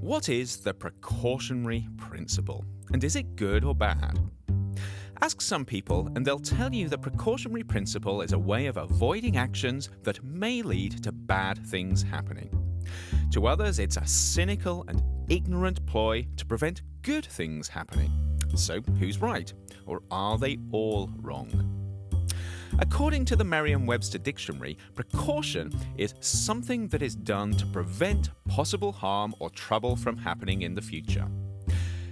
What is the precautionary principle, and is it good or bad? Ask some people, and they'll tell you the precautionary principle is a way of avoiding actions that may lead to bad things happening. To others, it's a cynical and ignorant ploy to prevent good things happening. So, who's right? Or are they all wrong? According to the Merriam Webster Dictionary, precaution is something that is done to prevent possible harm or trouble from happening in the future.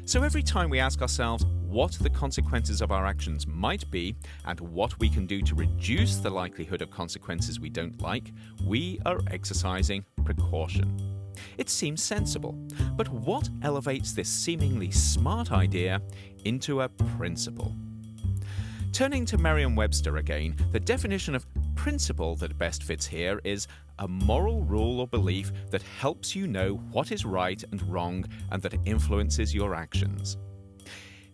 So every time we ask ourselves what the consequences of our actions might be and what we can do to reduce the likelihood of consequences we don't like, we are exercising precaution. It seems sensible, but what elevates this seemingly smart idea into a principle? Turning to Merriam Webster again, the definition of principle that best fits here is a moral rule or belief that helps you know what is right and wrong and that influences your actions.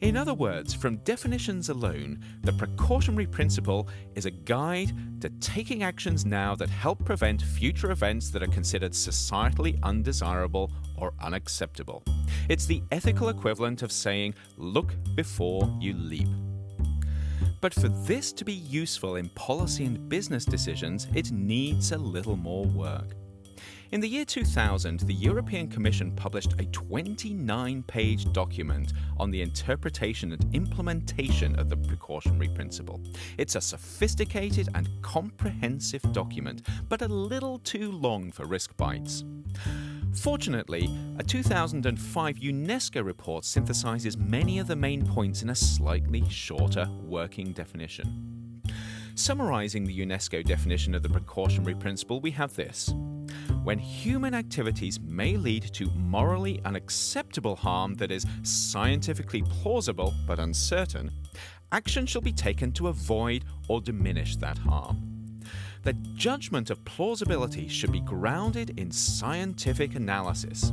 In other words, from definitions alone, the precautionary principle is a guide to taking actions now that help prevent future events that are considered societally undesirable or unacceptable. It's the ethical equivalent of saying, look before you leap. But for this to be useful in policy and business decisions, it needs a little more work. In the year 2000, the European Commission published a 29 page document on the interpretation and implementation of the precautionary principle. It's a sophisticated and comprehensive document, but a little too long for risk bites. Fortunately, a 2005 UNESCO report synthesizes many of the main points in a slightly shorter working definition. Summarizing the UNESCO definition of the precautionary principle, we have this. When human activities may lead to morally unacceptable harm that is scientifically plausible but uncertain, action shall be taken to avoid or diminish that harm the judgment of plausibility should be grounded in scientific analysis.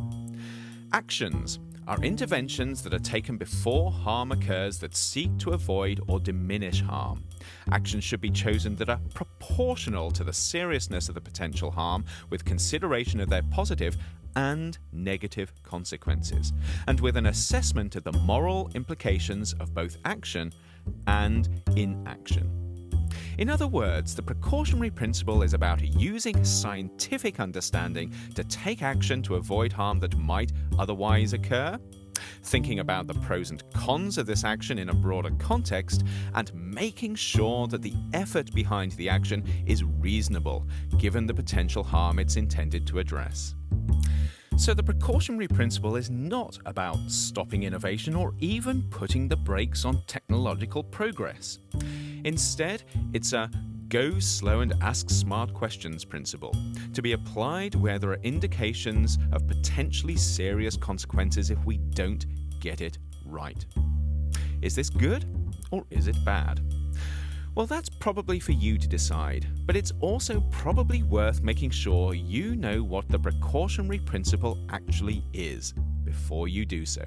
Actions are interventions that are taken before harm occurs that seek to avoid or diminish harm. Actions should be chosen that are proportional to the seriousness of the potential harm with consideration of their positive and negative consequences, and with an assessment of the moral implications of both action and inaction. In other words, the precautionary principle is about using scientific understanding to take action to avoid harm that might otherwise occur, thinking about the pros and cons of this action in a broader context, and making sure that the effort behind the action is reasonable given the potential harm it's intended to address. So, the precautionary principle is not about stopping innovation or even putting the brakes on technological progress. Instead, it's a go slow and ask smart questions principle to be applied where there are indications of potentially serious consequences if we don't get it right. Is this good or is it bad? Well, that's probably for you to decide, but it's also probably worth making sure you know what the precautionary principle actually is before you do so.